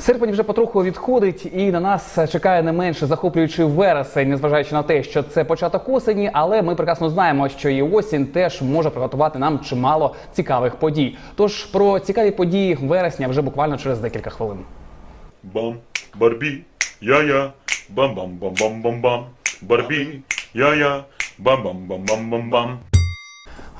Серпень вже потроху відходить, і на нас чекає не менше захоплюючий вересень, незважаючи на те, що це початок осені, але ми прекрасно знаємо, що і осінь теж може приготувати нам чимало цікавих подій. Тож про цікаві події вересня вже буквально через декілька хвилин. Бам, Барбі, я-я, бам-бам-бам-бам-бам-бам, Барбі, я-я, бам-бам-бам-бам-бам-бам.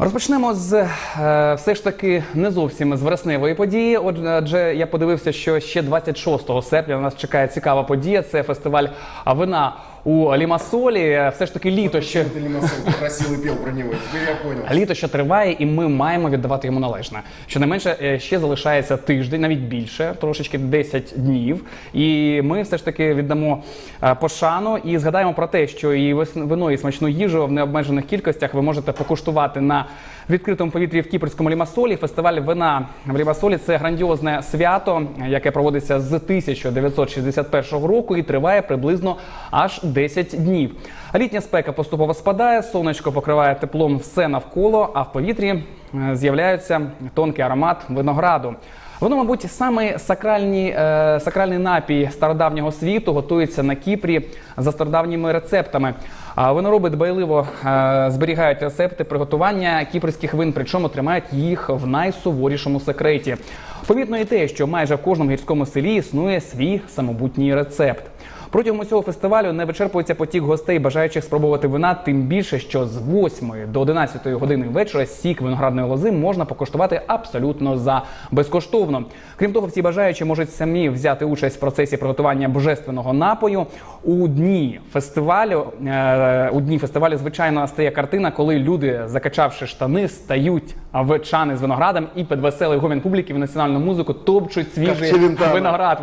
Розпочнемо з е, все ж таки не зовсім з вересневої події. Отже, я подивився, що ще 26 серпня у нас чекає цікава подія. Це фестиваль вина у Лімасолі. Все ж таки літо ще. Ты Лимасон просил и пел про него, теперь я понял. Літо ще триває, і ми маємо віддавати йому належне. Щонайменше е, ще залишається тиждень, навіть більше, трошечки 10 днів. І ми все ж таки віддамо е, пошану і згадаємо про те, що і вино, і смачну їжу в необмежених кількостях ви можете покуштувати на відкритому повітрі в Кіпрському Лімасолі. Фестиваль вина в Лімасолі це грандіозне свято, яке проводиться з 1961 року і триває приблизно аж 10 днів. Літня спека поступово спадає, сонечко покриває теплом все навколо, а в повітрі е, з'являється тонкий аромат винограду. Воно, мабуть, саме сакральні, е, сакральний напій стародавнього світу готується на Кіпрі за стародавніми рецептами. А винороби дбайливо е, зберігають рецепти приготування кіпрських вин, причому тримають їх в найсуворішому секреті. Помітно і те, що майже в кожному гірському селі існує свій самобутній рецепт. Протягом усього фестивалю не вичерпується потік гостей, бажаючих спробувати вина, тим більше, що з 8 до 11 години вечора сік виноградної лози можна покуштувати абсолютно за безкоштовно. Крім того, всі бажаючі можуть самі взяти участь в процесі приготування божественного напою. У дні фестивалю е, у дні фестивалю, звичайно, стає картина, коли люди, закачавши штани, стають в чани з виноградом і під веселий гомін публіки в національну музику топчуть свіжий виноград,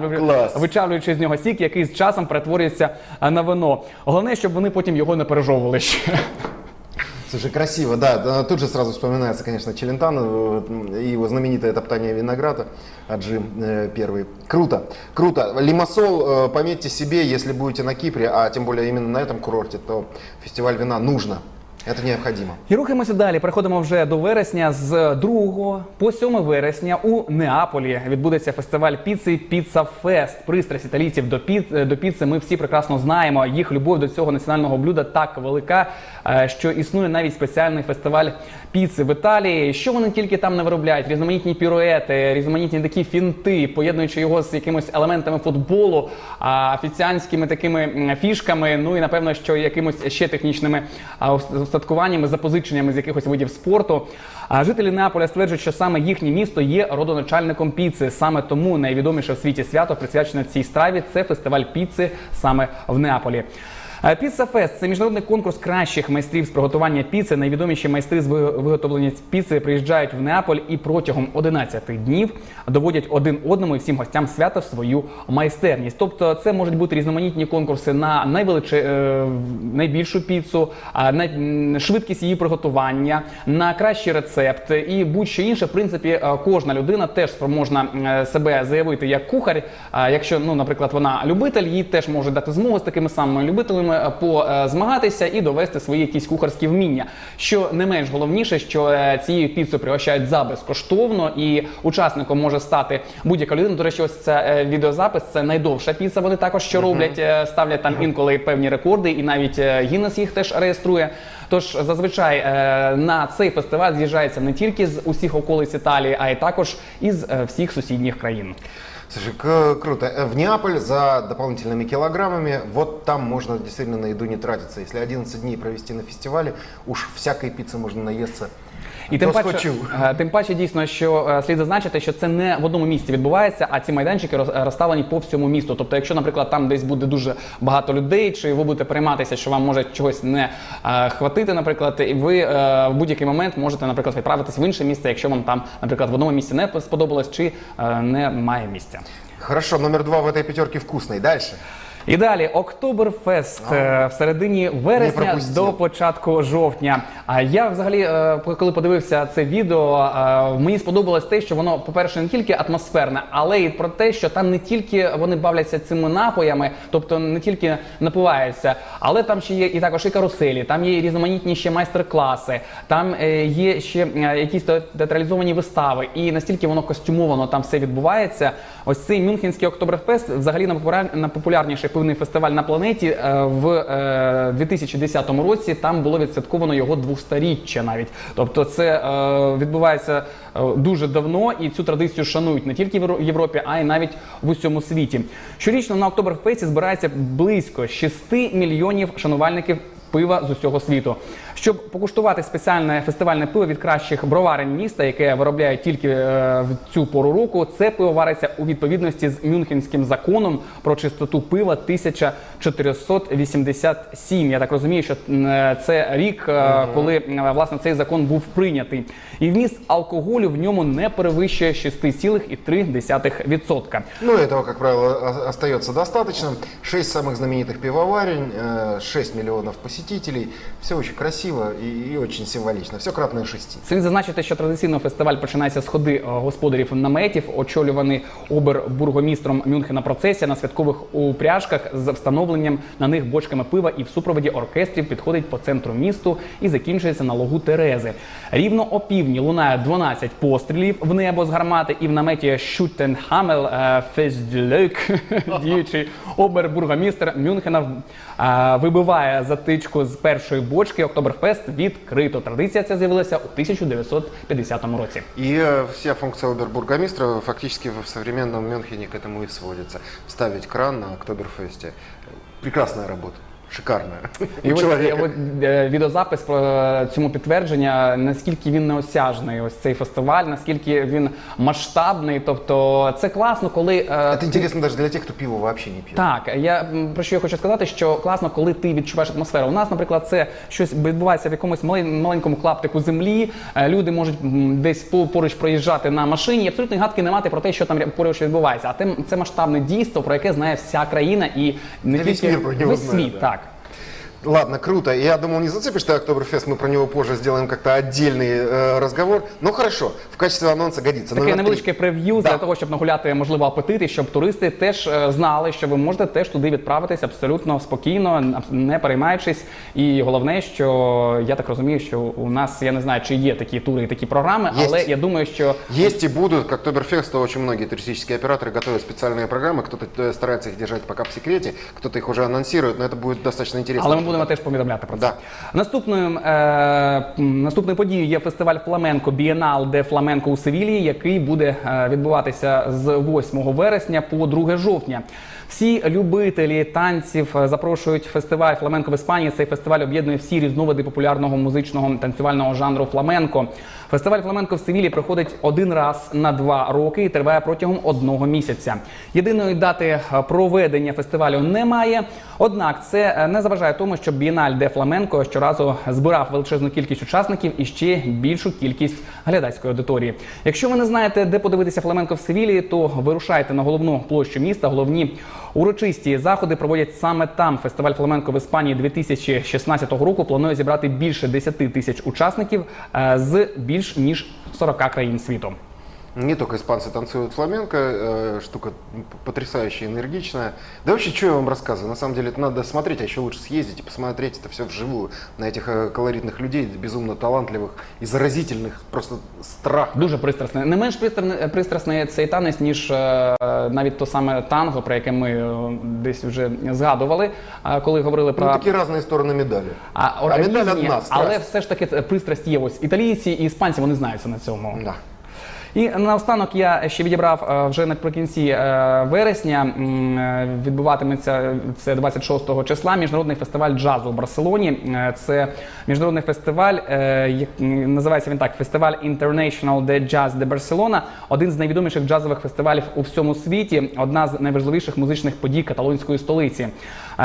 вичавлюючи з нього сік, який з часом перетворюється а, на вино. Головне, щоб вони потім його не пережовували ще. Слушай, красиво, да. да, Тут же сразу вспоминается, конечно, Челентано э, и его знаменитое топтание винограда, Аджим э, первый. Круто, круто. Лимассол, э, пометьте себе, если будете на Кипре, а тем более именно на этом курорте, то фестиваль вина нужно. Это необходимо. І рухаємося далі. Переходимо вже до вересня. З 2 по 7 вересня у Неаполі відбудеться фестиваль піци Піца Фест. Пристрасть італійців до піц до піци. Ми всі прекрасно знаємо. Їх любов до цього національного блюда так велика, е, що існує навіть спеціальний фестиваль піци в Італії. Що вони тільки там не виробляють? Різноманітні піруети, різноманітні такі фінти, поєднуючи його з якимось елементами футболу, офіціанськими такими фішками. Ну і напевно, що якимось ще технічними устаткуваннями, запозиченнями з якихось видів спорту. А жителі Неаполя стверджують, що саме їхнє місто є родоначальником піци. Саме тому найвідоміше в світі свято присвячене цій страві. Це фестиваль піци саме в Неаполі. Е, Піца Фест це міжнародний конкурс кращих майстрів з приготування піци. Найвідоміші майстри з виготовлення піци приїжджають в Неаполь і протягом 11 днів доводять один одному і всім гостям свята свою майстерність. Тобто, це можуть бути різноманітні конкурси на найвеличе, е, найбільшу піцу, на швидкість її приготування, на кращий рецепт і будь-що інше. В принципі, е, кожна людина теж спроможна себе заявити як кухар. Якщо, ну, наприклад, вона любитель, їй теж можуть дати змогу з такими самими любителями е, позмагатися і довести свої якісь кухарські вміння. Що не менш головніше, що е, цією піцею пригощають за безкоштовно, і учасником може стати будь-яка людина. До речі, ось це е, відеозапис. Це найдовша піца. Вони також що роблять, е, ставлять там інколи певні рекорди, і навіть е, Гіннес їх теж реєструє. Тож зазвичай е, на цей фестиваль з'їжджається не тільки з усіх околиць Італії, а й також із е, всіх сусідніх країн. Слушай, к- круто. Э, В Неаполь за дополнительными килограммами, вот там можно действительно на еду не тратиться. Если 11 дней провести на фестивале, уж всякой пиццы можно наесться. і тим паче, е, тим паче дійсно, що е, слід зазначити, що це не в одному місці відбувається, а ці майданчики роз- розставлені по всьому місту. Тобто, якщо, наприклад, там десь буде дуже багато людей, чи ви будете перейматися, що вам може чогось не е, хватити, наприклад, і ви в будь-який момент можете, наприклад, відправитись в інше місце, якщо вам там, наприклад, в одному місці не сподобалось, чи е, немає місця. Хорошо, номер два в этой пятерке вкусный. Дальше. І далі Октоберфест е, в середині вересня до початку жовтня. А я взагалі, е, коли подивився це відео, е, мені сподобалось те, що воно, по-перше, не тільки атмосферне, але й про те, що там не тільки вони бавляться цими напоями, тобто не тільки напиваються, але там ще є і також і каруселі, там є і різноманітні ще майстер-класи, там е, є ще е, якісь те- театралізовані вистави, і настільки воно костюмовано там все відбувається. Ось цей Мюнхенський Октоберфест взагалі найпопуляр- найпопулярніший пивний фестиваль на планеті е, в е, 2010 році. Там було відсвятковано його 200-річчя навіть. Тобто, це е, відбувається е, дуже давно, і цю традицію шанують не тільки в Європі, а й навіть в усьому світі. Щорічно на Октоберфесті збирається близько 6 мільйонів шанувальників пива з усього світу. Щоб покуштувати спеціальне фестивальне пиво від кращих броварень міста, яке виробляють тільки е, в цю пору року, це пиво вариться у відповідності з Мюнхенським законом про чистоту пива 1487. Я так розумію, що м, е, це рік, е, коли е, власне цей закон був прийнятий. І вміст алкоголю в ньому не перевищує 6,3%. Ну, этого, как правило, о- остается достаточно. Шесть самых знаменитых пивоварен, э, 6 миллионов посетителей. Все очень красиво и, и очень символично. Все кратное шести. Слід зазначити, що традиційно фестиваль починається з ходи е, господарів наметів, очолюваний обербургомістром Мюнхена процесія на святкових упряжках з встановленням на них бочками пива і в супроводі оркестрів підходить по центру місту і закінчується на логу Терези. Рівно о півдні лунає 12 пострілів в небо з гармати, і в наметі Шутенхамел Фестдюлек, діючий обербургомістр Мюнхена е, вибиває затичку з першої бочки. Октоберфест відкрито. Традиція ця з'явилася у 1950 році. І э, вся функція обербургомістра фактично в современному Мюнхені к этому і сводиться. Вставить кран на Октоберфесті. Прекрасна работа. Шикарная. І ось, от, е, відеозапис про е, цьому підтвердження, наскільки він неосяжний, ось цей фестиваль, наскільки він масштабний. Тобто це класно, коли е, ти- интересно даже для тех, кто пиво вообще не пьет. Так, я про що я хочу сказати, що класно, коли ти відчуваєш атмосферу. У нас, наприклад, це щось відбувається в якомусь маленькому клаптику землі. Е, Люди можуть десь по- поруч проїжджати на машині. і Абсолютно гадки не мати про те, що там поруч відбувається. А це масштабне дійство, про яке знає вся країна і не Та тільки весь світ. Так. Ладно, круто. Я думал, не зацепишь ты Октоберфест, мы про него позже сделаем как-то отдельный э, разговор. Ну хорошо, в качестве анонса годится. Таке Номер невеличке три. прев'ю Да. для того, щоб нагуляти можливо апетит, і щоб туристи теж е, знали, що ви можете теж туди відправитись абсолютно спокійно, абс- не переймаючись. І головне, що я так розумію, що у нас я не знаю, чи є такі тури і такі програми, Є. але я думаю, що Есть и будут, к Октоберфесту очень многие туристические операторы готовят специальные программы. Кто-то э, старается их держать пока в секрете, кто-то их уже анонсирует, но это будет достаточно интересно. Але ми будемо теж повідомляти про це. Да. Наступною, е, наступною подією є фестиваль Фламенко Бієнал де Фламенко у Севілії, який буде е, відбуватися з 8 вересня по 2 жовтня. Всі любителі танців е, запрошують фестиваль Фламенко в Іспанії. Цей фестиваль об'єднує всі різновиди популярного музичного танцювального жанру фламенко. Фестиваль Фламенко в Севілі проходить один раз на два роки і триває протягом одного місяця. Єдиної дати е, проведення фестивалю немає. Однак це не заважає тому, що Бієналь де Фламенко щоразу збирав величезну кількість учасників і ще більшу кількість глядацької аудиторії. Якщо ви не знаєте, де подивитися фламенко в Севілі, то вирушайте на головну площу міста. Головні урочисті заходи проводять саме там. Фестиваль фламенко в Іспанії 2016 року планує зібрати більше 10 тисяч учасників е, з більш ніж 40 країн світу. Не только испанцы танцуют фламенко, э, штука потрясающая, энергичная. Да вообще, что я вам рассказываю? На самом деле это надо смотреть, а еще лучше съездить и посмотреть это все вживую. На этих э, колоритных людей, безумно талантливых и заразительных, просто страх. Дуже пристрасне. Не менш пристрасне, пристрасний цей танець, ніж е, навіть то саме танго, про яке ми е, десь вже згадували, е, коли говорили Ну, про такие разные стороны медали. а, А медаль різні, одна, страсть. але все ж таки це пристрасть є. Ось італійці і іспанці вони знаються на цьому. Да. І наостанок я ще відібрав е, вже наприкінці е, вересня. е, Відбуватиметься це 26 числа. Міжнародний фестиваль джазу у Барселоні. Це міжнародний фестиваль, називається він так: фестиваль International de Jazz de Barcelona. Один з найвідоміших джазових фестивалів у всьому світі, одна з найважливіших музичних подій каталонської столиці.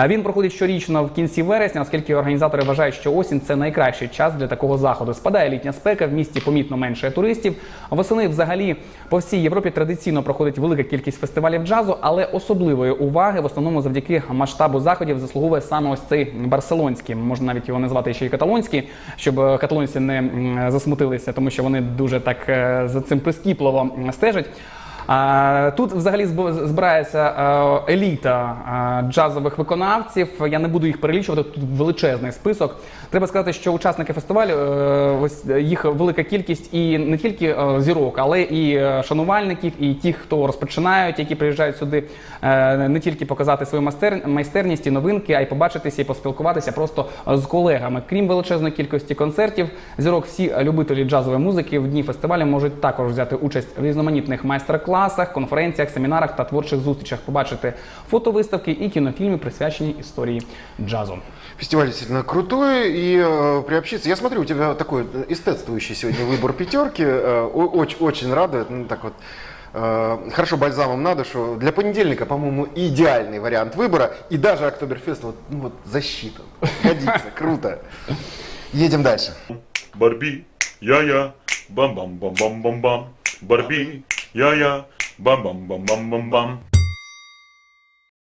Він проходить щорічно в кінці вересня, оскільки організатори вважають, що осінь це найкращий час для такого заходу. Спадає літня спека, в місті помітно менше туристів. Восени взагалі взагалі по всій Європі традиційно проходить велика кількість фестивалів джазу, але особливої уваги в основному завдяки масштабу заходів заслуговує саме ось цей барселонський. Можна навіть його назвати ще й каталонський, щоб е, каталонці не засмутилися, тому що вони дуже так е, за цим прискіпливо стежать. Тут взагалі зб- збирається е, еліта е, джазових виконавців. Я не буду їх перелічувати. Тут величезний список. Треба сказати, що учасники фестивалю е, ось їх велика кількість і не тільки зірок, але і шанувальників, і ті, хто розпочинають, які приїжджають сюди не тільки показати свою майстер- майстерність і новинки, а й побачитися і поспілкуватися просто з колегами. Крім величезної кількості концертів, зірок всі любителі джазової музики в дні фестивалю можуть також взяти участь в різноманітних майстер-класах, конференціях, семінарах та творчих зустрічах, побачити фотовиставки і кінофільми, присвячені історії джазу. Фестиваль действительно крутой, и э, приобщиться. Я смотрю, у тебя такой э, эстетствующий сегодня выбор пятерки. э, о- очень, очень радует. Ну, так вот, э, хорошо бальзамом на душу. Для понедельника, по-моему, идеальный вариант выбора. И даже Октоберфест вот, ну, вот засчитан. Годится, круто. Едем дальше. Барби, я-я, бам-бам-бам-бам-бам-бам. Барби, Yeah, yeah. Bum, bum, bum, bum, bum, bum.